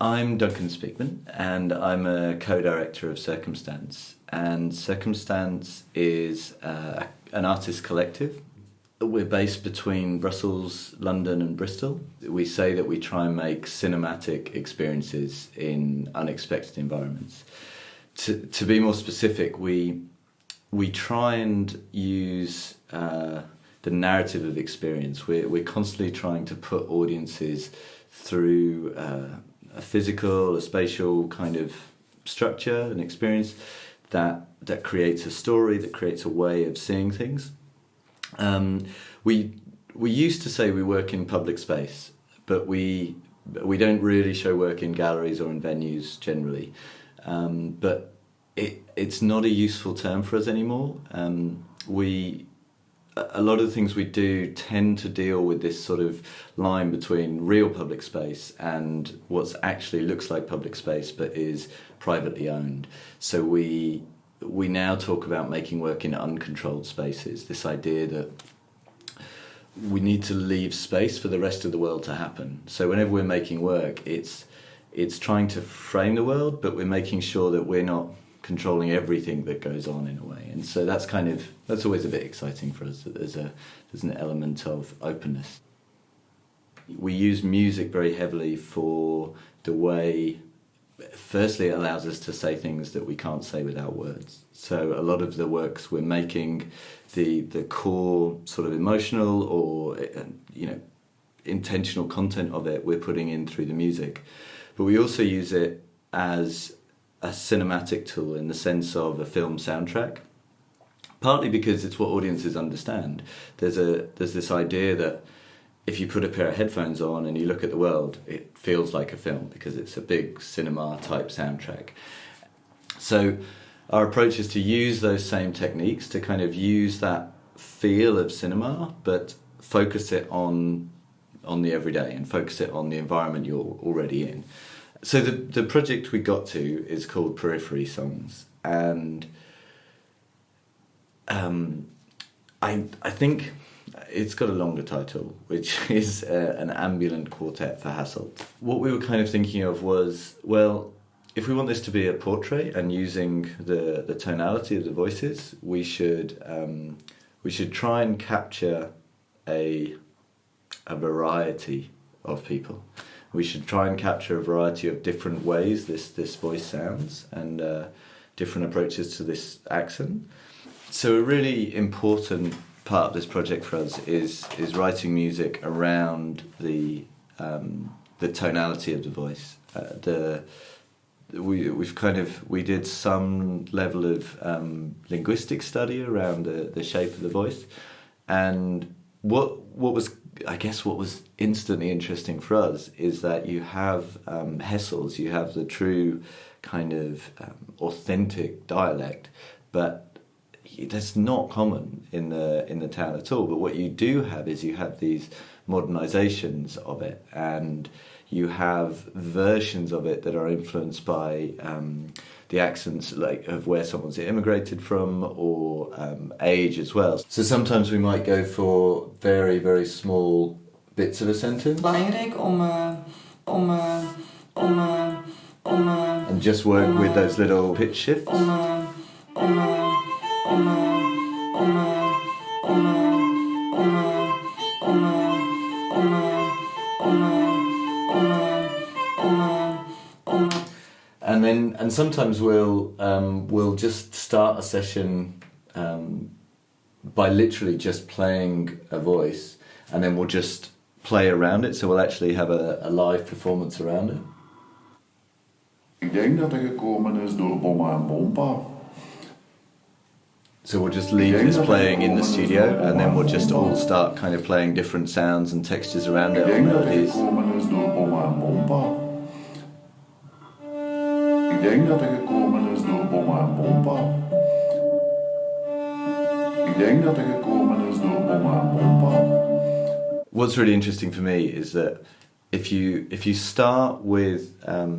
I'm Duncan Speakman and I'm a co-director of Circumstance and Circumstance is uh, an artist collective. We're based between Brussels, London and Bristol. We say that we try and make cinematic experiences in unexpected environments. To, to be more specific, we, we try and use uh, the narrative of experience. We're, we're constantly trying to put audiences through uh, a physical, a spatial kind of structure and experience that that creates a story, that creates a way of seeing things. Um, we we used to say we work in public space, but we we don't really show work in galleries or in venues generally. Um, but it it's not a useful term for us anymore. Um, we a lot of the things we do tend to deal with this sort of line between real public space and what actually looks like public space but is privately owned. So we we now talk about making work in uncontrolled spaces. This idea that we need to leave space for the rest of the world to happen. So whenever we're making work, it's it's trying to frame the world, but we're making sure that we're not controlling everything that goes on in a way. And so that's kind of that's always a bit exciting for us that there's a there's an element of openness. We use music very heavily for the way firstly it allows us to say things that we can't say without words. So a lot of the works we're making the the core sort of emotional or you know intentional content of it we're putting in through the music. But we also use it as a cinematic tool in the sense of a film soundtrack. Partly because it's what audiences understand. There's a there's this idea that if you put a pair of headphones on and you look at the world, it feels like a film because it's a big cinema type soundtrack. So our approach is to use those same techniques to kind of use that feel of cinema, but focus it on on the everyday and focus it on the environment you're already in. So the the project we got to is called Periphery Songs, and um, I I think it's got a longer title, which is uh, an ambulant quartet for Hasselt. What we were kind of thinking of was well. If we want this to be a portrait and using the, the tonality of the voices, we should um, we should try and capture a a variety of people we should try and capture a variety of different ways this, this voice sounds and uh, different approaches to this accent. So a really important part of this project for us is is writing music around the um, the tonality of the voice. Uh, the we we've kind of we did some level of um, linguistic study around the the shape of the voice, and what what was I guess what was instantly interesting for us is that you have um, Hasselts, you have the true kind of um, authentic dialect, but that's not common in the in the town at all. But what you do have is you have these modernizations of it, and you have versions of it that are influenced by um, the accents like of where someone's immigrated from or um, age as well. So sometimes we might go for very very small bits of a sentence. Belangrijk om uh, om uh, om uh, om and just work with those little pitch shifts. Om om and sometimes we'll um, we'll just start a session um, by literally just playing a voice, and then we'll just play around it. So we'll actually have a, a live performance around it. Ik denk dat gekomen is door Bomma en Bompa. So we'll just leave this playing in the studio and then we'll just all start kind of playing different sounds and textures around it. Ik denk Denk dat gekomen is door Bomma en Bompa. Ik denk dat gekomen is door Bomma en Bompa. What's really interesting for me is that if you if you start with um,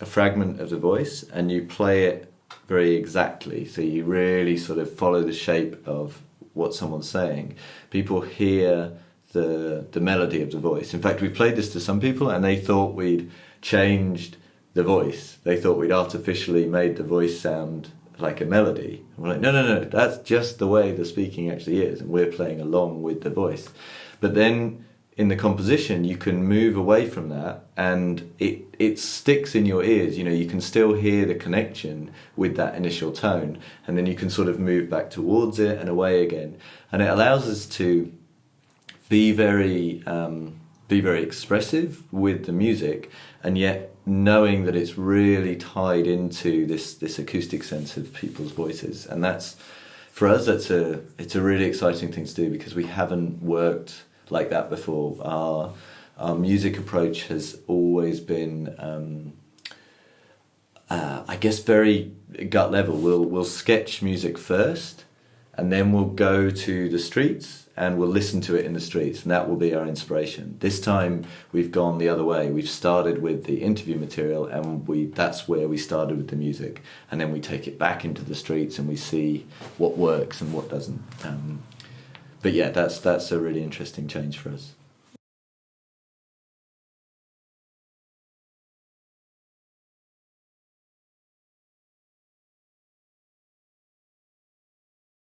a fragment of the voice and you play it very exactly, so you really sort of follow the shape of what someone's saying, people hear the the melody of the voice. In fact, we played this to some people and they thought we'd changed the voice. They thought we'd artificially made the voice sound like a melody. And we're like, no, no, no, that's just the way the speaking actually is, and we're playing along with the voice. But then in the composition, you can move away from that, and it it sticks in your ears. You know, you can still hear the connection with that initial tone, and then you can sort of move back towards it and away again, and it allows us to be very um, be very expressive with the music, and yet knowing that it's really tied into this this acoustic sense of people's voices, and that's for us that's a it's a really exciting thing to do because we haven't worked like that before. Our our music approach has always been. Um, uh, I guess very gut level. We'll we'll sketch music first, and then we'll go to the streets and we'll listen to it in the streets, and that will be our inspiration. This time we've gone the other way. We've started with the interview material, and we that's where we started with the music, and then we take it back into the streets and we see what works and what doesn't. Um, but yeah, that's that's a really interesting change for us.